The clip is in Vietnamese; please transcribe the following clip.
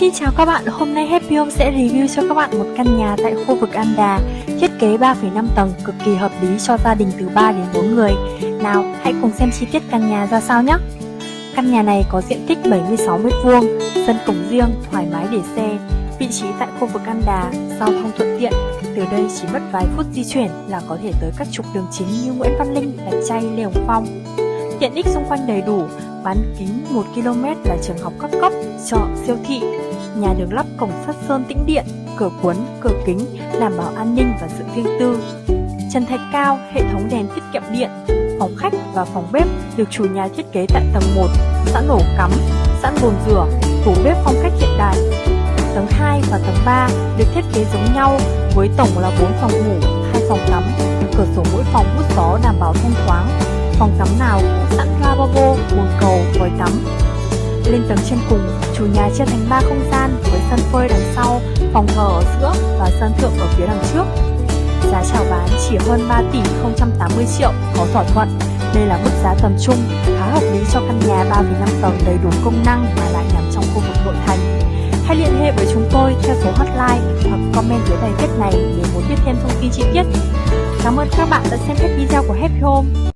Xin chào các bạn, hôm nay Happy Home sẽ review cho các bạn một căn nhà tại khu vực An Đà Thiết kế 3,5 tầng, cực kỳ hợp lý cho gia đình từ 3 đến 4 người. Nào, hãy cùng xem chi tiết căn nhà ra sao nhé. Căn nhà này có diện tích 76m2, sân cổng riêng, thoải mái để xe. Vị trí tại khu vực An Đà, giao thông thuận tiện. Từ đây chỉ mất vài phút di chuyển là có thể tới các trục đường chính như Nguyễn Văn Linh, Lạch Chay, Lê Hồng Phong. Tiện ích xung quanh đầy đủ, bán kính 1 km là trường học các cấp, chợ, siêu thị. Nhà được lắp cổng sắt sơn tĩnh điện, cửa cuốn, cửa kính, đảm bảo an ninh và sự riêng tư. Trần thạch cao, hệ thống đèn tiết kiệm điện, phòng khách và phòng bếp được chủ nhà thiết kế tại tầng 1, sẵn ổ cắm, sẵn bồn rửa, tủ bếp phong cách hiện đại. Tầng 2 và tầng 3 được thiết kế giống nhau với tổng là 4 phòng ngủ, 2 phòng tắm, cửa sổ mỗi phòng hút gió đảm bảo thông thoáng, phòng tắm nào cũng sẵn lavabo, bồn cầu, vòi tắm. Lên tầng trên cùng, chủ nhà chia thành 3 không gian với sân phơi đằng sau, phòng thờ ở giữa và sân thượng ở phía đằng trước. Giá chào bán chỉ hơn 3 tỷ 080 triệu, có thỏa thuận. Đây là mức giá tầm trung, khá hợp lý cho căn nhà 3,5 tầng đầy đủ công năng mà lại nằm trong khu vực nội thành. Hãy liên hệ với chúng tôi theo số hotline hoặc comment dưới bài viết này nếu muốn biết thêm thông tin chi tiết. Cảm ơn các bạn đã xem hết video của Happy Home.